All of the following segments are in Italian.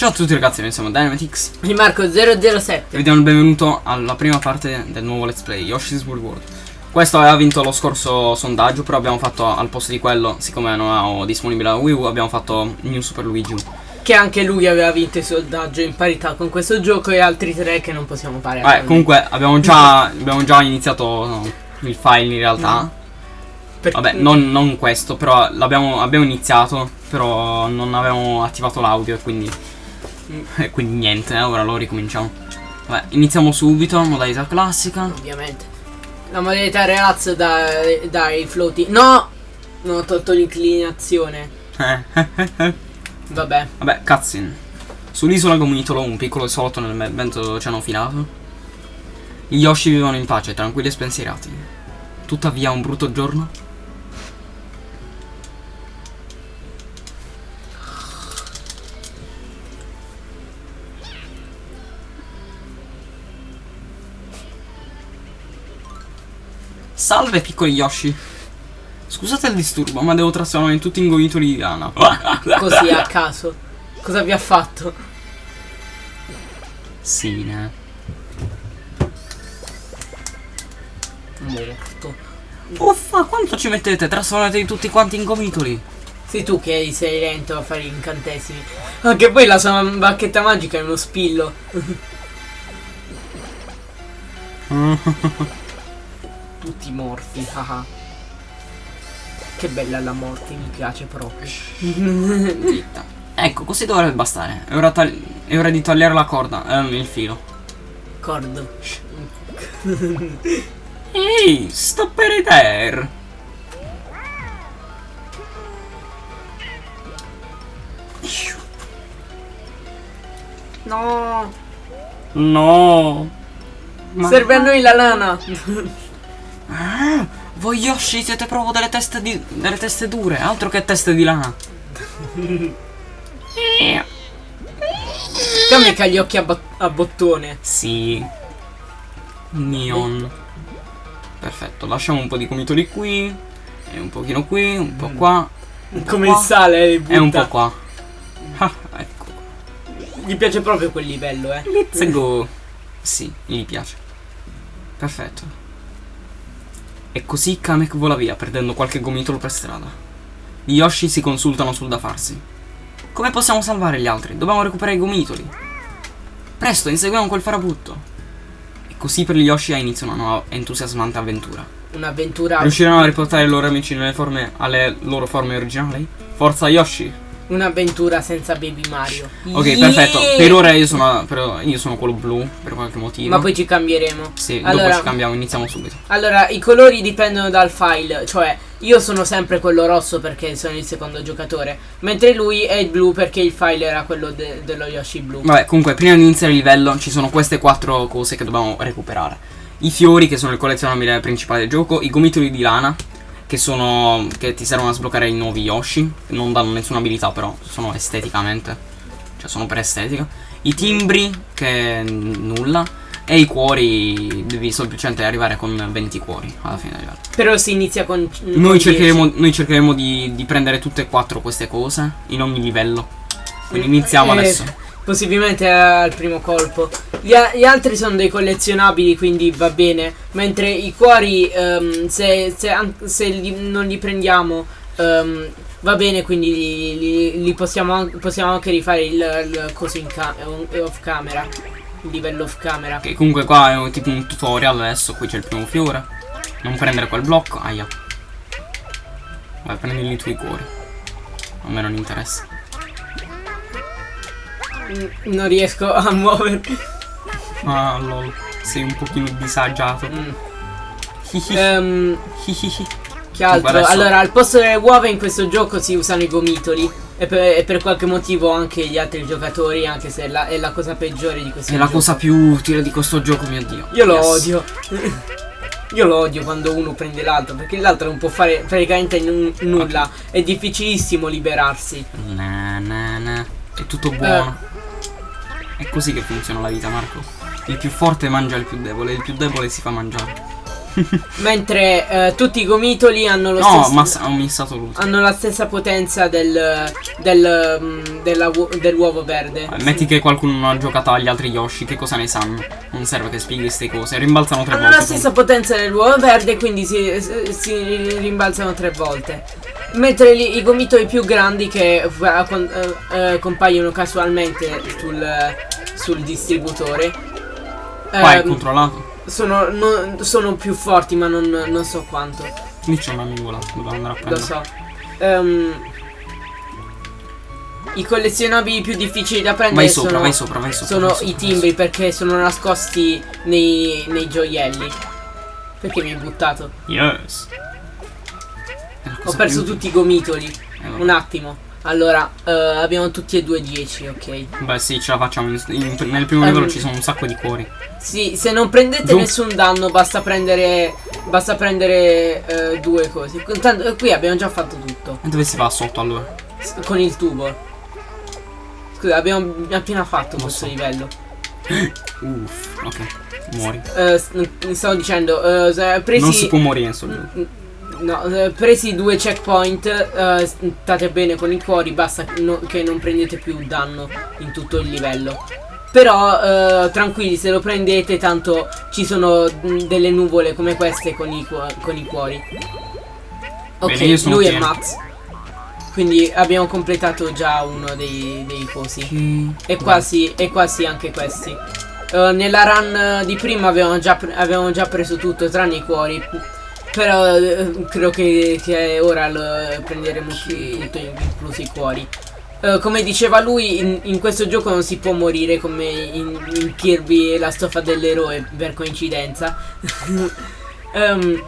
Ciao a tutti ragazzi, noi siamo Dynamitix Di Marco 007 e vi diamo il benvenuto alla prima parte del nuovo let's play Yoshi's Woolly World. Questo aveva vinto lo scorso sondaggio, però abbiamo fatto al posto di quello, siccome non avevo disponibile la Wii U, abbiamo fatto New Super Luigi Che anche lui aveva vinto il sondaggio in parità con questo gioco e altri tre che non possiamo fare Vabbè, comunque abbiamo già, abbiamo già iniziato no, il file in realtà. Per- Vabbè, non, non questo, però l'abbiamo abbiamo iniziato, però non avevamo attivato l'audio e quindi, e quindi niente, eh, ora lo ricominciamo. Vabbè, iniziamo subito, modalità classica. Ovviamente La modalità relax dai, dai floati No! Non ho tolto l'inclinazione Vabbè Vabbè, cutscene. Sull'isola gomitolo, un piccolo isolotto nel vento dell'oceano filato. Gli Yoshi vivono in pace, tranquilli e spensierati. Tuttavia, un brutto giorno. Salve piccoli Yoshi. Scusate il disturbo, ma devo trasformare tutti in gomitoli di lana. Così a caso Cosa vi ha fatto? Sì, ne. Morto Uffa, quanto ci mettete? Trasformatevi tutti quanti in gomitoli. Sei tu che sei lento a fare gli incantesimi Anche poi la sua bacchetta magica è uno spillo Tutti morti haha. Che bella la morte mi piace proprio Zitta. Ecco, così dovrebbe bastare. È ora, è ora di togliere la corda, ehm, il filo. Cordo Ehi, stop it there. No No. Ma- Serve a noi la lana Ah, voi Yoshi siete proprio delle teste di. delle teste dure, altro che teste di lana. Che ha gli occhi a, bot- a bottone Sì. Neon. Perfetto, lasciamo un po' di gomitoli qui. E un pochino qui, un po' qua. un po' Come qua, il sale le butta. E un po' qua. Ah, ecco. Gli piace proprio quel livello eh Let's go. Sì, gli piace. Perfetto. E così Kamek vola via, perdendo qualche gomitolo per strada. Gli Yoshi si consultano sul da farsi. Come possiamo salvare gli altri? Dobbiamo recuperare i gomitoli. Presto, inseguiamo quel farabutto. E così per gli Yoshi ha inizio una nuova entusiasmante avventura. Un'avventura Riusciranno a riportare i loro amici nelle forme, alle loro forme originali? Forza Yoshi! Un'avventura senza Baby Mario Ok, Yeah! perfetto. Per ora io sono, però io sono quello blu, per qualche motivo. Ma poi ci cambieremo Sì, dopo allora, ci cambiamo, iniziamo subito. allora, i colori dipendono dal file Cioè, io sono sempre quello rosso perché sono il secondo giocatore Mentre lui è il blu perché il file era quello de- dello Yoshi blu Vabbè, comunque, prima di iniziare il livello ci sono queste quattro cose che dobbiamo recuperare. I fiori, che sono il collezionabile principale del gioco, i gomitoli di lana, che sono. che ti servono a sbloccare i nuovi Yoshi. Non danno nessuna abilità, però sono esteticamente. Cioè, sono per estetica. I timbri, che nulla. E i cuori, devi semplicemente arrivare con 20 cuori alla fine del livello. Però si inizia con con Noi 10. cercheremo, noi cercheremo di, di prendere tutte e quattro queste cose in ogni livello. Quindi iniziamo Eh, adesso. Possibilmente al primo colpo gli, gli altri sono dei collezionabili quindi va bene Mentre i cuori ehm, se, se se li- non li prendiamo ehm, va bene quindi li, li- li possiamo, possiamo anche rifare il, il coso in ca- off camera Il livello off camera Ok, comunque qua è tipo un tutorial adesso, qui c'è il primo fiore. Non prendere quel blocco, aia. Vai, prendi i tuoi cuori. A me non interessa. Non riesco a muovermi Ah, lol. Sei un pochino disagiato. Mm. Hihihi. Che altro? adesso- Allora, al posto delle uova in questo gioco si usano i gomitoli. E per, e per qualche motivo anche gli altri giocatori, anche se è la, è la cosa peggiore di questo È la gioco. cosa più utile di questo gioco, mio dio. Io lo Yes. odio. Io lo odio quando uno prende l'altro, perché l'altro non può fare praticamente nu- nulla. È difficilissimo liberarsi. Na, na, na. È tutto buono. È così che funziona la vita, Marco. Il più forte mangia il più debole, il più debole si fa mangiare. Mentre eh, tutti i gomitoli hanno lo No, stesso. ho missato l'ultimo. hanno la stessa potenza del, del, mm, dell'uovo verde. Eh, Metti che qualcuno non ha giocato agli altri Yoshi, che cosa ne sanno? Non serve che spieghi queste cose. Rimbalzano tre Hanno volte. la stessa potenza dell'uovo verde, quindi si, si rimbalzano tre volte. Mentre li- i gomitoli più grandi che eh, con- eh, eh, compaiono casualmente sul, sul distributore Qua è ehm, controllato. sono, non- sono più forti, ma non, non so quanto. Lì c'è una nuvola, dobbiamo andare a Lo prendere. so. Ehm, I collezionabili più difficili da prendere Vai sopra, sono, vai sopra, vai sopra. sono vai sopra, i timbri perché sono nascosti nei, nei gioielli. Perché mi hai buttato? Yes. Ho perso tutti i gomitoli. Eh, vabbè. Un attimo. Allora, eh, abbiamo tutti e due 10, ok. Beh sì, ce la facciamo. in- in- nel primo Ehm, livello ci sono un sacco di cuori. Sì, se non prendete Giù. nessun danno basta prendere basta prendere eh, due cose. Tanto, qui abbiamo già fatto tutto. E dove si va sotto allora? S- Con il tubo. Scusa, abbiamo appena fatto Lo questo so. livello. Uff, ok. Muori. N- stavo dicendo, se- presi, Non si può morire in sto gioco. n- no, eh, presi due checkpoint, eh, state bene con i cuori, basta no- che non prendete più danno in tutto il livello. Però eh, tranquilli, se lo prendete, tanto ci sono mh, delle nuvole come queste con i, cu- con i cuori. Ok, Bene, lui è. Max. Quindi abbiamo completato già uno dei, dei cosi. Ok. E quasi, e quasi anche questi. Eh, nella run di prima avevamo già, pre- avevamo già preso tutto, tranne i cuori. Però eh, credo che, che ora lo prenderemo tutto, inclusi i cuori. Eh, come diceva lui, in, in questo gioco non si può morire come in, in Kirby e la stoffa dell'eroe per coincidenza. Ehm,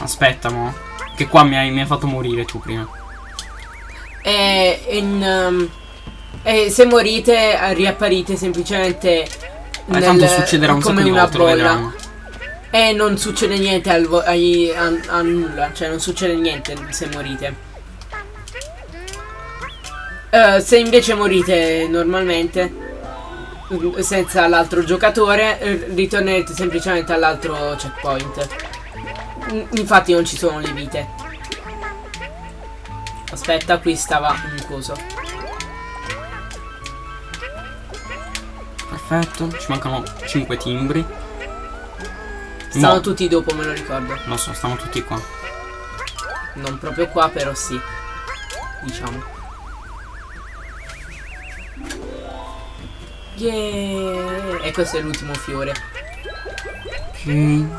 Aspetta, mo. Che qua mi hai, mi hai fatto morire tu prima. E, in, um, e se morite riapparite semplicemente Eh, tanto succederà un sacco come di una volte, lo bolla vedranno. E non succede niente al ai- a, a nulla, cioè non succede niente se morite. Eh, se invece morite normalmente senza l'altro giocatore eh, ritornerete semplicemente all'altro checkpoint. Infatti non ci sono le vite. Aspetta, qui stava un coso. Perfetto. Ci mancano 5 timbri. Stanno Mo- tutti dopo, me lo ricordo. Lo so, stanno tutti qua. Non proprio qua, però sì. Diciamo. Yeah! E questo è l'ultimo fiore. Ok. Mm,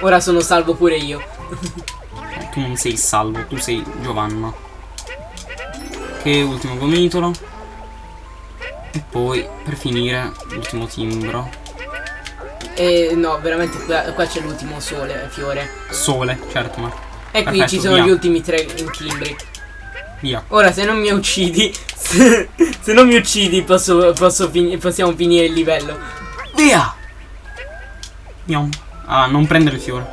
Ora sono salvo pure io. Tu non sei salvo, tu sei Giovanna. Ok, ultimo gomitolo. E poi, per finire, l'ultimo timbro. E no, veramente qua, qua c'è l'ultimo sole, fiore. Sole, certo, ma. E qui Perfetto, ci sono via. gli ultimi tre timbri. Via. Ora se non mi uccidi, se, se non mi uccidi posso, posso fini- possiamo finire il livello. Via! Miau. Ah, non prendere il fiore.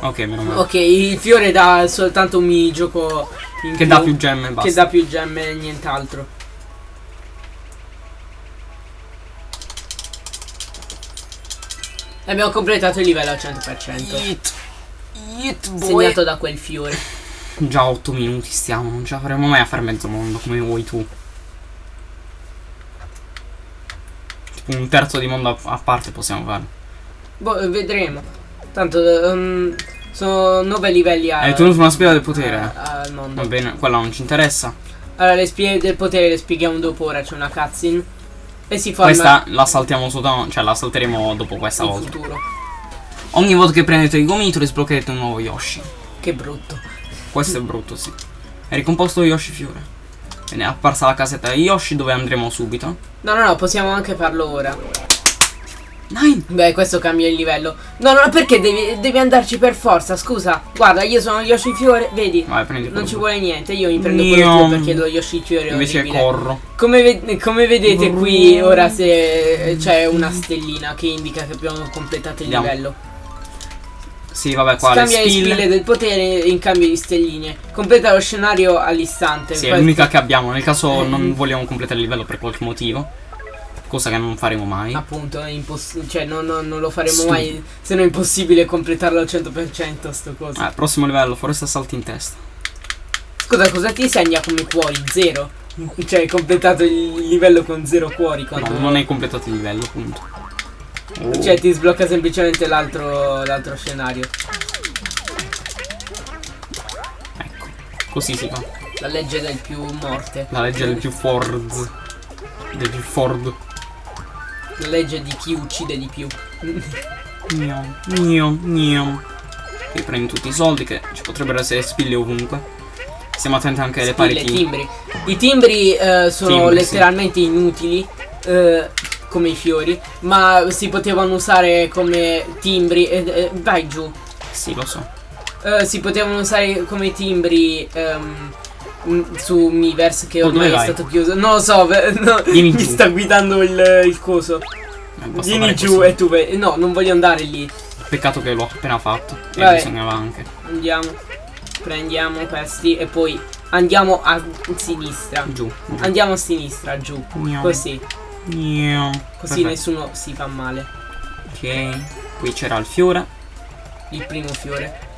Ok, meno male. Ok, il fiore dà soltanto un mini gioco in Che dà più gemme basta. che dà più gemme e nient'altro. Abbiamo completato il livello al 100%. Yeet. Yeet, boy. Segnato da quel fiore. Già 8 minuti stiamo, non ce la faremo mai a fare mezzo mondo come vuoi tu. Tipo un terzo di mondo a, parte possiamo fare. Boh, vedremo. Tanto ehm, sono 9 livelli a- Hai tenuto una spia del potere? a- al mondo. Va bene, quella non ci interessa. Allora, le spie del potere le spieghiamo dopo. Ora c'è una cutscene. E si Questa la saltiamo sotto, cioè la salteremo dopo questa in volta. futuro. Ogni volta che prendete il gomitolo sbloccherete un nuovo Yoshi. Che brutto. Questo è brutto, sì. È ricomposto Yoshi Fiore. Bene, è apparsa la casetta di Yoshi dove andremo subito. No, no, no, possiamo anche farlo ora. Nine! Beh, questo cambia il livello. No, no, perché devi, devi andarci per forza? Scusa, guarda, io sono Yoshi Fiore, vedi? Vai, prendi Non ci vuole niente, io mi prendo Io- quello tuo perché lo Yoshi Fiore è Invece orribile. corro. Come, ve- come vedete qui ora se c'è una stellina che indica che abbiamo completato il Andiamo. livello. Sì, vabbè, qua le cambia le spille. spille del potere in cambio di stelline. Completa lo scenario all'istante. Sì, è l'unica che abbiamo. Nel caso Eh. non vogliamo completare il livello per qualche motivo. Cosa che non faremo mai. Appunto, è impossibile. Cioè, non, non- non lo faremo Stupido. mai. Se no è impossibile completarlo al 100% sto coso. Ah, prossimo livello, foresta salti in testa. Scusa, cosa ti segna come cuori? Zero? Cioè, hai completato il livello con zero cuori. No, non hai completato il livello, punto. Oh. Cioè, ti sblocca semplicemente l'altro l'altro scenario. Ecco, così si fa. La legge del più morte. La legge del più Ford. Del più Ford. La legge di chi uccide di più. Gnam, gnam, gnam. Qui prendi tutti i soldi che ci potrebbero essere spille ovunque. Stiamo attenti anche alle Spille, pareti. timbri. I timbri eh, sono Timbri, letteralmente inutili. eh, come i fiori. Ma si potevano usare come timbri. eh, eh, vai giù. Sì, lo so. Eh, si potevano usare come timbri ehm, su Miiverse che Oh, ormai dove è vai? stato chiuso. Non lo so, no, mi giù. sta guidando il, il coso. Eh, Vieni giù così. e tu vai. No, non voglio andare lì. Peccato che l'ho appena fatto. E bisognava anche. Andiamo. Prendiamo questi e poi andiamo a sinistra. Giù. giù. Andiamo a sinistra, giù. Gnam, Così. gnam. Così Perfetto. nessuno si fa male. Ok. Qui c'era il fiore. Il primo fiore.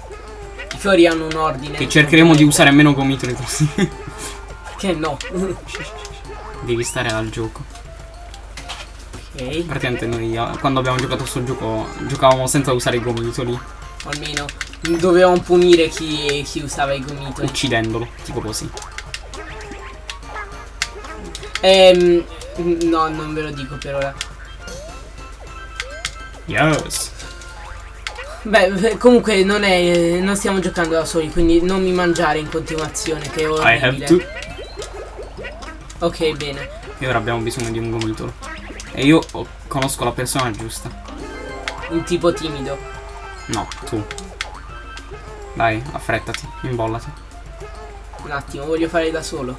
I fiori hanno un ordine. Che cercheremo di usare meno gomitoli così. Che no. Devi stare al gioco. ok. Praticamente noi eh, quando abbiamo giocato sul gioco giocavamo senza usare i gomitoli. Almeno dovevamo punire chi, chi usava i gomitoli. Uccidendolo. Tipo così. Ehm. No, non ve lo dico per ora. Yes. Beh, comunque non è. Non stiamo giocando da soli, quindi non mi mangiare in continuazione, che è I have orribile. to. Ok, bene. E ora abbiamo bisogno di un gomitolo. E io oh, conosco la persona giusta. Un tipo timido. No, tu. Dai, affrettati, imbollati. Un attimo, voglio fare da solo.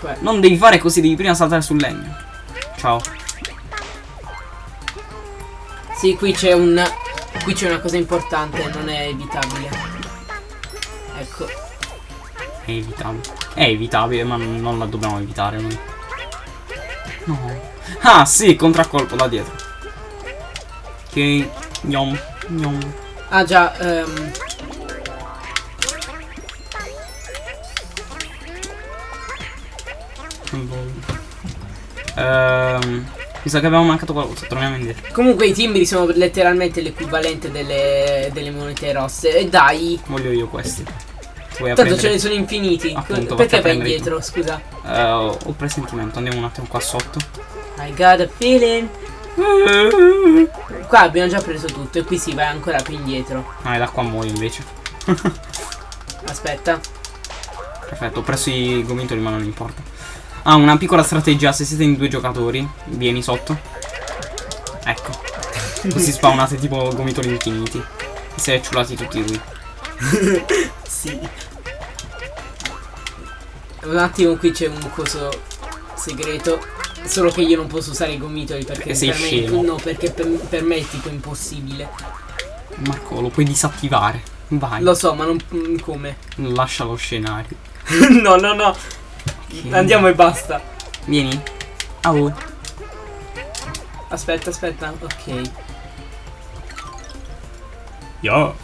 Cioè, Non devi fare così, devi prima saltare sul legno. Ciao. sì, qui c'è un. Qui c'è una cosa importante, non è evitabile. Ecco. È evitabile. È evitabile, ma non la dobbiamo evitare noi. No. Ah, sì, contraccolpo da dietro. Ok. Gnom. Gnom. Ah già, ehm. Ehm. Mi sa che abbiamo mancato qualcosa. Torniamo indietro. Comunque i timbri sono letteralmente l'equivalente delle, delle monete rosse. E dai. Voglio io questi. Vuoi Tanto ce apprendere? ne sono infiniti. Appunto, Perché vai prendere indietro? Scusa. Eh, ho ho presentimento. Andiamo un attimo qua sotto. I got a feeling. Qua abbiamo già preso tutto e qui si va ancora più indietro. Ah, e da qua muoio invece. Aspetta. Perfetto, ho preso i gomitoli ma non importa. Ah, una piccola strategia, se siete in due giocatori, vieni sotto. Ecco. Così spawnate tipo gomitoli infiniti. E si è ciulati tutti lui. Sì. Un attimo qui c'è un coso segreto. Solo che io non posso usare i gomitoli perché Perché per me, scemo. No, perché per, per me è tipo impossibile. Marco, lo puoi disattivare. Vai. Lo so, ma non mm, come. Lascia lo scenario. no, no, no. Ok. Andiamo e basta. Vieni. Oh. Aspetta, aspetta. Ok. Yo.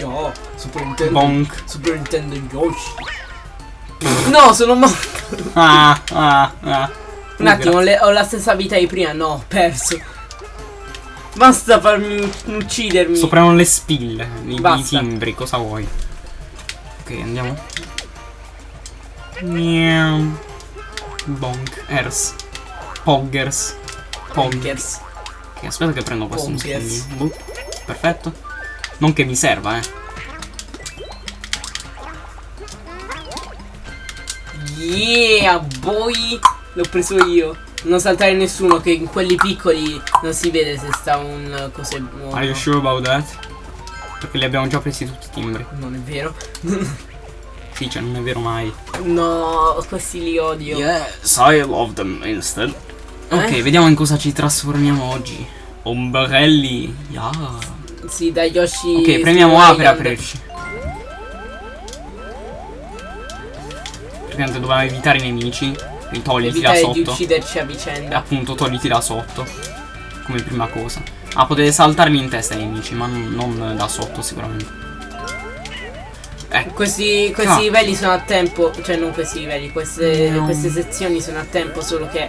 No, Super Nintendo. Bonk. Super Nintendo Yoshi. No, sono morto. Ah, ah, ah. Un attimo, le- ho la stessa vita di prima. No, ho perso. Basta farmi uccidermi. Soprano le spille, i, i timbri, cosa vuoi? Ok, andiamo. Miau. Bonk. Ers. Poggers. Pog. Poggers. Ok, aspetta che prendo questo un secondino. Boop. Perfetto. Non che mi serva, eh. Yeah, boy. L'ho preso io. Non saltare nessuno, che in quelli piccoli non si vede se sta un coso nuovo. Are you sure about that? Perché li abbiamo già presi tutti i timbri. Non è vero. Cioè non è vero mai. No, questi li odio. Yes, I love them instead. Ok, Eh? vediamo in cosa ci trasformiamo oggi. Ombrelli. Yeah. Sì, da Yoshi. Ok, premiamo A per aprirci. Praticamente dobbiamo evitare i nemici. Quindi togliti da Evitare di sotto. ucciderci a E vicenda. appunto togliti da sotto. Come prima cosa. Ah, potete saltarmi in testa ai nemici, ma non da sotto sicuramente. Ecco. Questi, questi livelli sono a tempo, cioè non questi livelli, queste, No. queste sezioni sono a tempo, solo che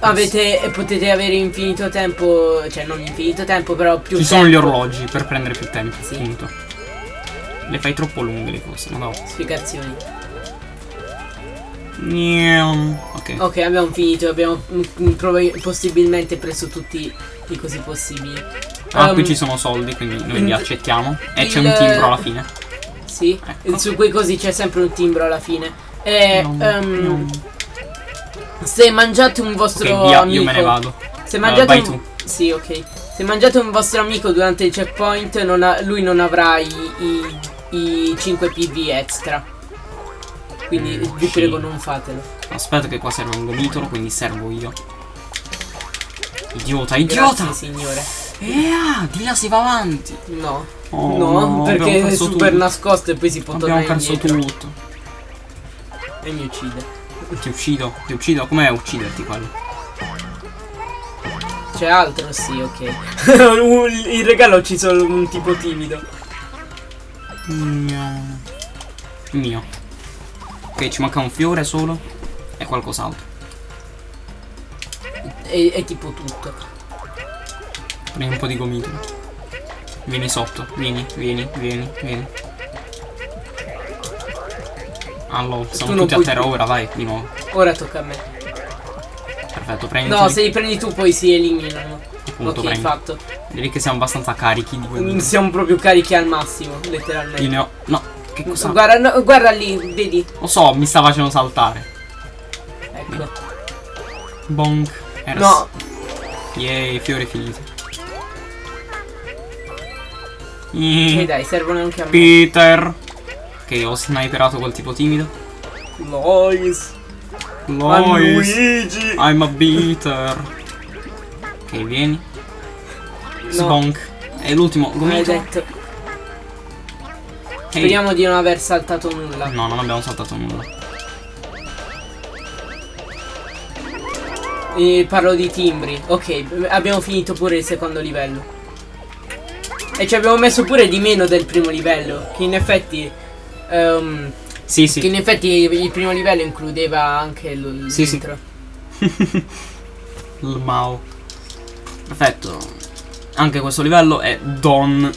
avete, potete avere infinito tempo, cioè non infinito tempo, però più Ci tempo. sono gli orologi per prendere più tempo, Sì. appunto. Le fai troppo lunghe le cose, ma no. Spiegazioni. Ok. Ok, abbiamo finito, abbiamo mm, possibilmente preso tutti i cosi possibili. Ah, qui Um, ci sono soldi, quindi noi li accettiamo. E c'è un timbro alla fine. Sì, Ecco. su quei cosi c'è sempre un timbro alla fine. E No, ehm, no. se mangiate un vostro Ok, via, amico, io me ne vado. se Uh, mangiate vai un. Sì, ok. Se mangiate un vostro amico durante il checkpoint, non ha- lui non avrà i, i, i 5 PV extra. Quindi Mm, vi sì. prego non fatelo. Aspetta che qua serve un gomitolo, quindi servo io. Idiota, idiota! Grazie signore. Eh, ah, di là si va avanti. No. Oh, no, perché abbiamo è perso super tutto. nascosto e poi si può Abbiamo tornare perso indietro. tutto. E mi uccide. Ti uccido, ti uccido. Com'è ucciderti quello? C'è altro? Sì, ok. il regalo ci sono un tipo timido. Mio. Mio. Ok, ci manca un fiore solo. E qualcos'altro. È, è tipo tutto. Prendi un po' di gomitolo. Vieni sotto. Vieni, vieni, vieni, vieni. Allora, siamo tutti a terra più. ora, vai, di nuovo. Ora tocca a me. Perfetto, prendi. No, se li prendi tu poi si eliminano. Appunto, ok, prendi. fatto. Direi che siamo abbastanza carichi di quelli. Siamo proprio carichi al massimo, letteralmente. Io ne ho. No, che cosa? Guarda, no, guarda lì, vedi? Lo so, mi sta facendo saltare. Ecco. Bonk. Ers. No, Yay, fiore finito. E Yay. dai, servono anche a me. Peter. Ok, ho sniperato quel tipo timido. Lois. Lois. Luigi. I'm a beater. Ok, vieni. No. Sbonk. E l'ultimo, gomito. Maledetto. Ehi. Speriamo di non aver saltato nulla. No, non abbiamo saltato nulla. E parlo di timbri. Ok, abbiamo finito pure il secondo livello. E ci abbiamo messo pure di meno del primo livello. Che in effetti. ehm, Sì, Che sì. in effetti il primo livello includeva anche l- Sì, sì. l'intro. Il Mao. Perfetto. Anche questo livello è Don.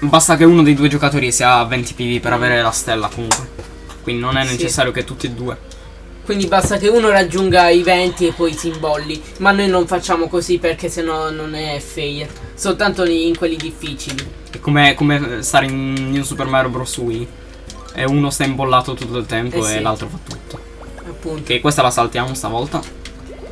Basta che uno dei due giocatori sia a 20 PV per avere la stella comunque. Quindi non è Sì. necessario che tutti e due. Quindi basta che uno raggiunga i 20 e poi si imbolli. Ma noi non facciamo così perché sennò non è fair. Soltanto in quelli difficili. È come, come stare in New Super Mario Bros. Wii. E uno sta imbollato tutto il tempo Eh e sì. l'altro fa tutto. Appunto. Ok, questa la saltiamo stavolta.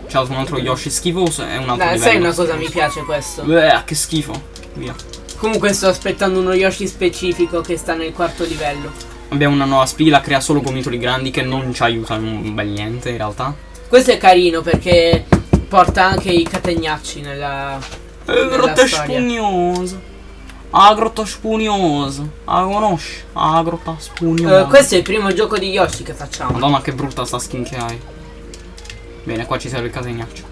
C'è un altro Yoshi schifoso e un altro Dai, sai una cosa, mi piace questo. Bleh, che schifo. Via. Comunque sto aspettando uno Yoshi specifico che sta nel quarto livello. Abbiamo una nuova spilla, crea solo gomitoli grandi che non ci aiutano un bel niente in realtà. Questo è carino perché porta anche i catenacci nella... Eh, grotta storia. spugnosa. Ah, grotta spugnosa. Ah, conosci? Ah, grotta spugnosa. Eh, questo è il primo gioco di Yoshi che facciamo. Madonna, che brutta sta skin che hai. Bene, qua ci serve il catenaccio.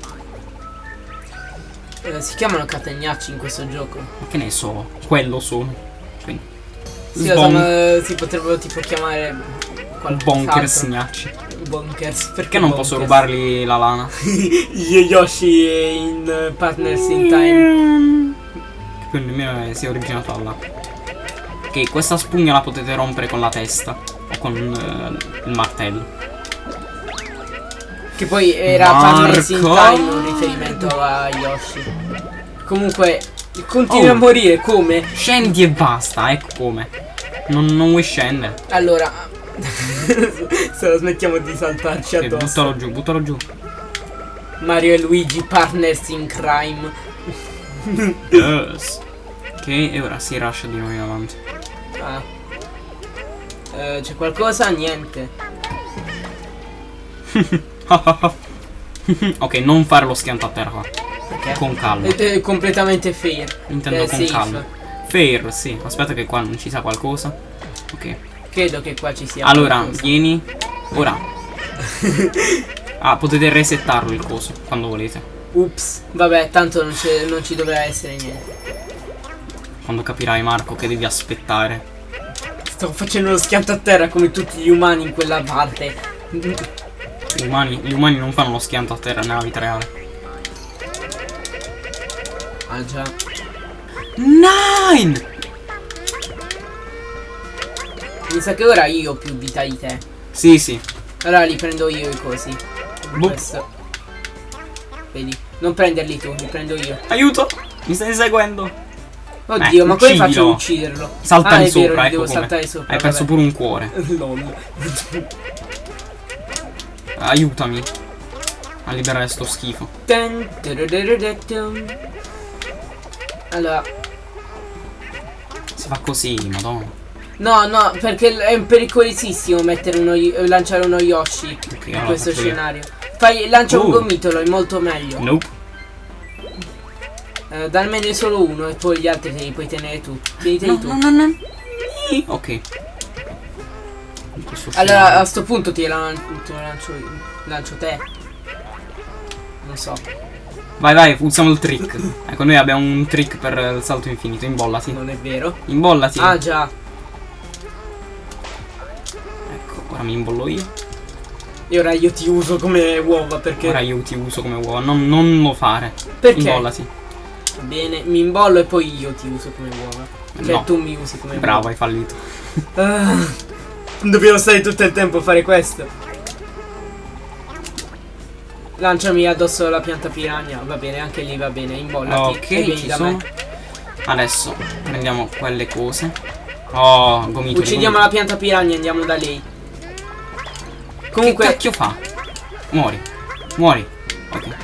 Eh, si chiamano catenacci in questo gioco. Ma che ne so, quello sono. Sì, sono- si potrebbero tipo chiamare. Bonkers gnacci. Bonkers. Perché non posso bonkers? rubargli la lana? Io Yoshi in eh, Partners in Time. Che poi nemmeno si è originato là. Ok, questa spugna la potete rompere con la testa. O con eh, il martello. Che poi era Marco? Partners in Time un riferimento a Yoshi. Comunque, continua Oh. a morire come? Scendi e basta, ecco come. Non, non vuoi scendere. Allora, se lo smettiamo di saltarci addosso. buttalo giù, buttalo giù. Mario e Luigi Partners in Crime. Yes. Ok, e ora si rusha di nuovo in avanti. Ah. Eh, C'è qualcosa? Niente. ok, non fare lo schianto a terra qua. Perché? Con calma. È, è completamente fair. Intendo eh, con safe. calma. Fair, sì. Aspetta che qua non ci sia qualcosa. Ok. Credo che qua ci sia. Allora, qualcosa. vieni. Ora. ah, potete resettarlo il coso quando volete. Ups, vabbè, tanto non, non ci dovrà essere niente. Quando capirai, Marco, che devi aspettare. Sto facendo lo schianto a terra come tutti gli umani in quella parte. Gli umani, gli umani non fanno lo schianto a terra nella vita reale. Ah già. Nine! Mi sa che ora io ho più vita di te. Sì, sì. Allora li prendo io i cosi. Questo. Vedi, non prenderli tu, li prendo io. Aiuto! Mi stai seguendo? Oddio, Eh, ma come faccio ad ucciderlo? Salta ah, vero, sopra, li ecco devo come. saltare sopra. Hai perso vabbè. pure un cuore. LOL. Aiutami. A liberare sto schifo. Allora, Si fa così, madonna. no, no, perché è pericolosissimo mettere uno, lanciare uno Yoshi Ok, in allora questo io. scenario. Fai, lancia un Uh. gomitolo, è molto meglio. Nope. Eh, dalmene solo uno e poi gli altri te li puoi tenere tu. Tieniteli No, tu. no, no, no. Ok. Allora, a sto punto ti, lan- lo lancio, lancio te. Non so. Vai, vai, usiamo il trick. ecco, noi abbiamo un trick per il salto infinito. Imbollati. Non è vero. Imbollati. Ah già. Ecco, ora mi imbollo io. E ora io ti uso come uova perché. Ora io ti uso come uova. Non, non lo fare. Perché? Imbollati. Bene, mi imbollo e poi io ti uso come uova. Cioè No. tu mi usi come Bravo, uova. hai fallito. Ah, dobbiamo stare tutto il tempo a fare questo. Lanciami addosso la pianta piranha. Va bene, anche lì va bene. Imbollati. Ok, e ci sono. me. Adesso prendiamo quelle cose. Oh, gomitoli. Uccidiamo la pianta piranha e andiamo da lei. Che Comunque, cacchio fa? Muori. Muori. Ok.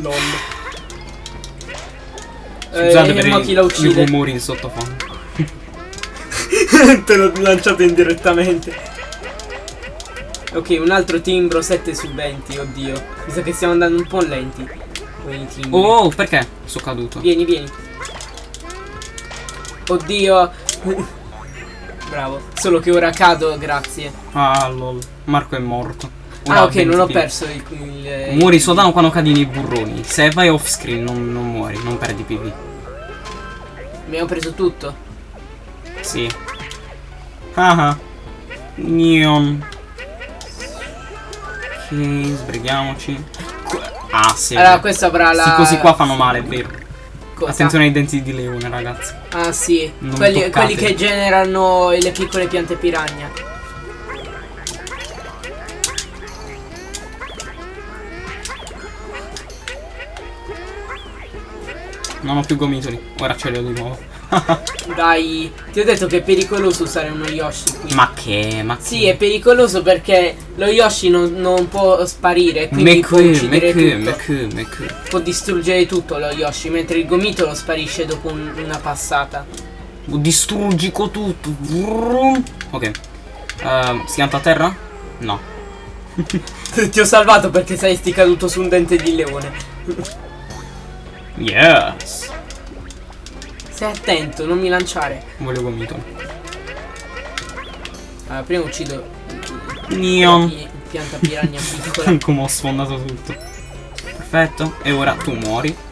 LOL. Scusate eh, per mo i, chi la i uccide? rumori in sottofondo. Te l'ho lanciato indirettamente. Ok, un altro timbro 7 su 20, oddio. Mi sa che stiamo andando un po' lenti. Timbri. Oh, perché? Sono caduto. Vieni, vieni. Oddio. Bravo. Solo che ora cado, grazie. Ah, lol. Marco è morto. Ora ah, ok, non ho 20 perso il. il Muori il- soltanto quando cadi nei burroni. Se vai off screen non, non muori, non perdi PV. Abbiamo preso tutto. Sì. Ah ah. Neon. Ok, sbrighiamoci. Ah, sì. Allora, questo avrà la. Questi cosi qua fanno male, vero. Cosa? Attenzione ai denti di leone, ragazzi. Ah, sì. Quelli, quelli che generano le piccole piante piranha. Non ho più gomitoli. Ora ce li ho di nuovo. Dai, ti ho detto che è pericoloso usare uno Yoshi qui. Ma che? Ma Sì, è pericoloso perché lo Yoshi non, non può sparire, quindi Me può che, uccidere che, tutto. me che, me che. Può distruggere tutto lo Yoshi, mentre il gomitolo sparisce dopo un- una passata. Distruggico tutto. Ok. Ehm, schianta a terra? No. Ti ho salvato perché saresti caduto su un dente di leone. Yes. Stai attento, non mi lanciare. Voglio gomitoli. Allora, prima uccido pi- pianta piranha piccola. Come ho sfondato tutto. Perfetto. E ora tu muori. Ma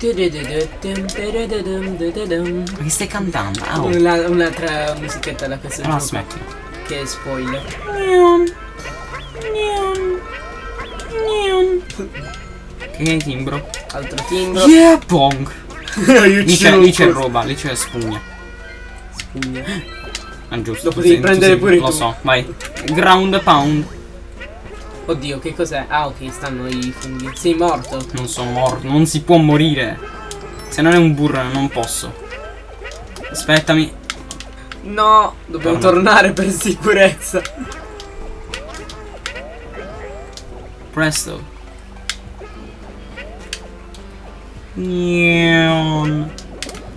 che stai cantando? Oh. Una- Un'altra musichetta da questo Allora gioco smetti. che è spoiler. Neon. Neon. Neon. Ok, timbro. Altro timbro. Yeah, pong. Lì c'è, lì c'è roba, lì c'è spugna. Spugna. Ah, giusto. Lo potevi tu prendere pure Lo tu. so, vai. Ground pound. Oddio, che cos'è? Ah, ok, stanno i funghi. Sei morto. Non sono morto, non si può morire. Se non è un burro non posso. Aspettami. No, dobbiamo Torna. tornare per sicurezza. Presto.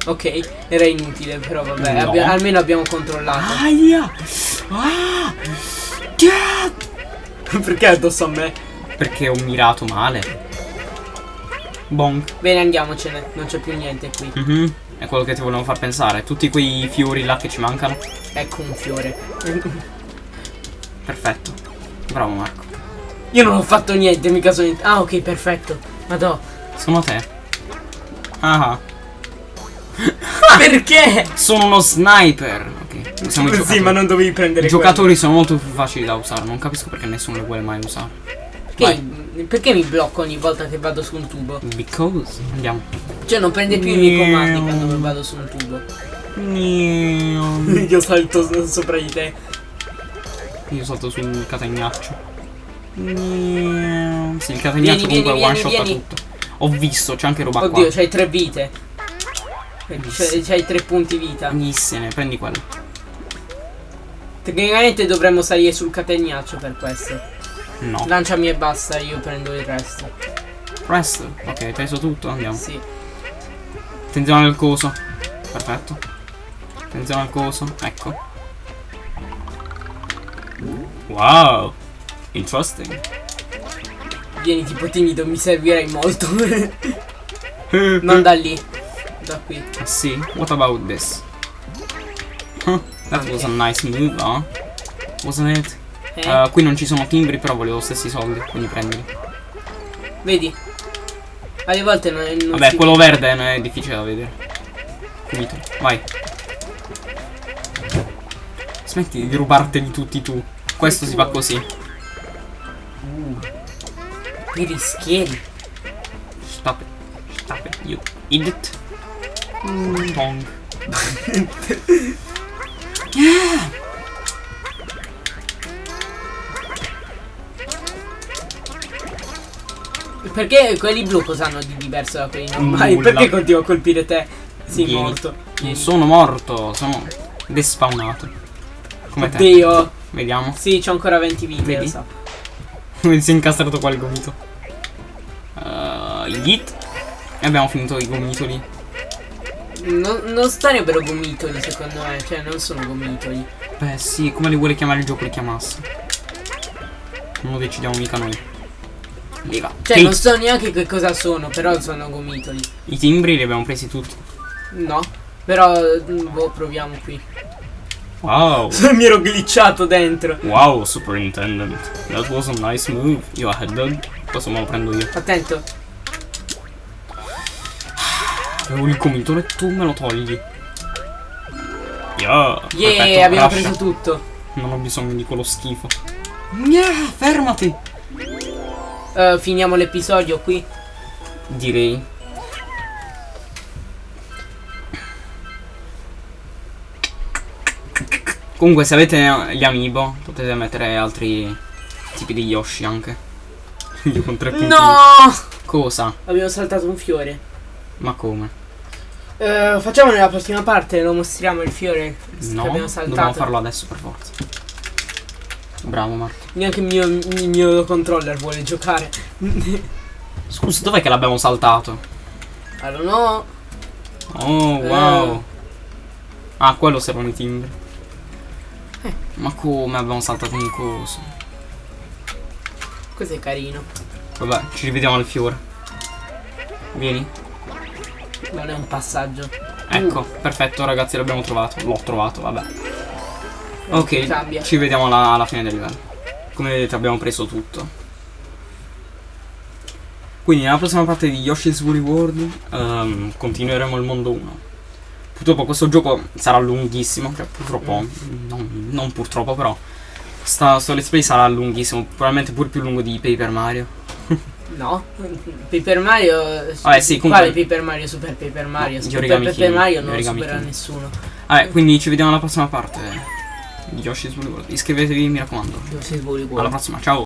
Ok, era inutile, però vabbè, No. abbia- almeno abbiamo controllato. Aia. Ah. Yeah. Perché addosso a me? Perché ho mirato male. Bonk. Bene, andiamocene, non c'è più niente qui. Mhm. È quello che ti volevo far pensare. Tutti quei fiori là che ci mancano. Ecco un fiore. Perfetto. Bravo Marco. Io non ho fatto niente, mica sono... Ah, ok, perfetto. Madò. Sono te. Ah. Perché? Sono uno sniper. Ok. Siamo Sì, giocatori. ma non dovevi prendere I giocatori sono molto più facili da usare. Non capisco perché nessuno le vuole mai usare. Perché, perché mi blocco ogni volta che vado su un tubo? Because. Andiamo. Cioè, non prende più i miei comandi quando vado su un tubo. Io salto so- sopra di te. Io salto sul catagnaccio. Sì, il catagnaccio Vieni, comunque vieni, one shot tutto. Ho visto, c'è anche roba Oddio, qua. c'hai tre vite. C'hai, c'hai tre punti vita. Benissimo, prendi quello. Tecnicamente dovremmo salire sul catagnaccio per questo. No. Lanciami e basta, io prendo il resto. Presto. Ok, hai preso tutto, andiamo. Sì. Attenzione al coso. Perfetto. Attenzione al coso. Ecco. Wow. Interesting. Vieni tipo timido, mi servirai molto. non da lì. Da qui. Ah, sì? What about this? Huh, that was a nice move, huh? Wasn't it? Eh? Uh, qui non ci sono timbri, però volevo stessi soldi, quindi prendili. Vedi? Alle volte non, non Vabbè, quello vede. verde non è difficile da vedere. Finito. Vai. Smetti di rubarteli tutti tu. Questo si fa così. Che rischieri. Stop it. Stop it. You idiot. Pong. Perché quelli blu cosa hanno di diverso da quelli normali? Nulla. Perché continuo a colpire te? Sì, Vieni. morto. Vieni. sono morto, sono despawnato. Come te. Oddio. Vediamo. Sì, c'ho ancora 20 vite, Vedi? lo so. Come si è incastrato qua il gomito. Uh, yeet. E abbiamo finito i gomitoli. Non, non starebbero gomitoli secondo me, cioè non sono gomitoli. Beh sì, come li vuole chiamare il gioco li chiamasse. Non lo decidiamo mica noi. Lega. Cioè non so neanche che cosa sono, però sono gomitoli. I timbri li abbiamo presi tutti. No. Però, mm, boh, proviamo qui. Wow. Mi ero glitchato dentro. Wow, Superintendent. That was a nice move. You ahead dog. Questo me lo prendo io. Attento. Avevo il e tu me lo togli. Yeah. Yeah, perfetto, abbiamo crasha. preso tutto. Non ho bisogno di quello schifo. Yeah, fermati. Eh, finiamo l'episodio qui. Direi. Comunque se avete gli amiibo potete mettere altri tipi di Yoshi anche. Io con tre punti. No! Cosa? Abbiamo saltato un fiore. Ma come? Eh, facciamo nella prossima parte, lo mostriamo il fiore che No, abbiamo dobbiamo saltato. farlo adesso per forza. Bravo Marco. Neanche il mio, il mio controller vuole giocare. Scusa, dov'è che l'abbiamo saltato? allora no. Oh, Eh. wow. Ah, quello servono i timbri. Eh. Ma come abbiamo saltato un coso? Questo è carino. Vabbè, ci rivediamo al fiore. Vieni. È un passaggio. Ecco, Mm. perfetto ragazzi, l'abbiamo trovato. L'ho trovato, vabbè. Ok, ci vediamo alla, alla fine del livello. Come vedete abbiamo preso tutto. Quindi nella prossima parte di Yoshi's Woolly World ehm, continueremo il mondo 1. Purtroppo questo gioco sarà lunghissimo, cioè purtroppo, Mm. non, non purtroppo però, sta, sto let's play sarà lunghissimo, probabilmente pure più lungo di Paper Mario. No. Paper Mario. Vabbè, sì, comunque- Quale Paper Mario? Super Paper Mario. No, Super Paper King, Mario non lo supera King. nessuno. Vabbè, quindi ci vediamo alla prossima parte di Yoshi's Woolly World. Iscrivetevi, mi raccomando. Io si vuole Alla prossima, ciao!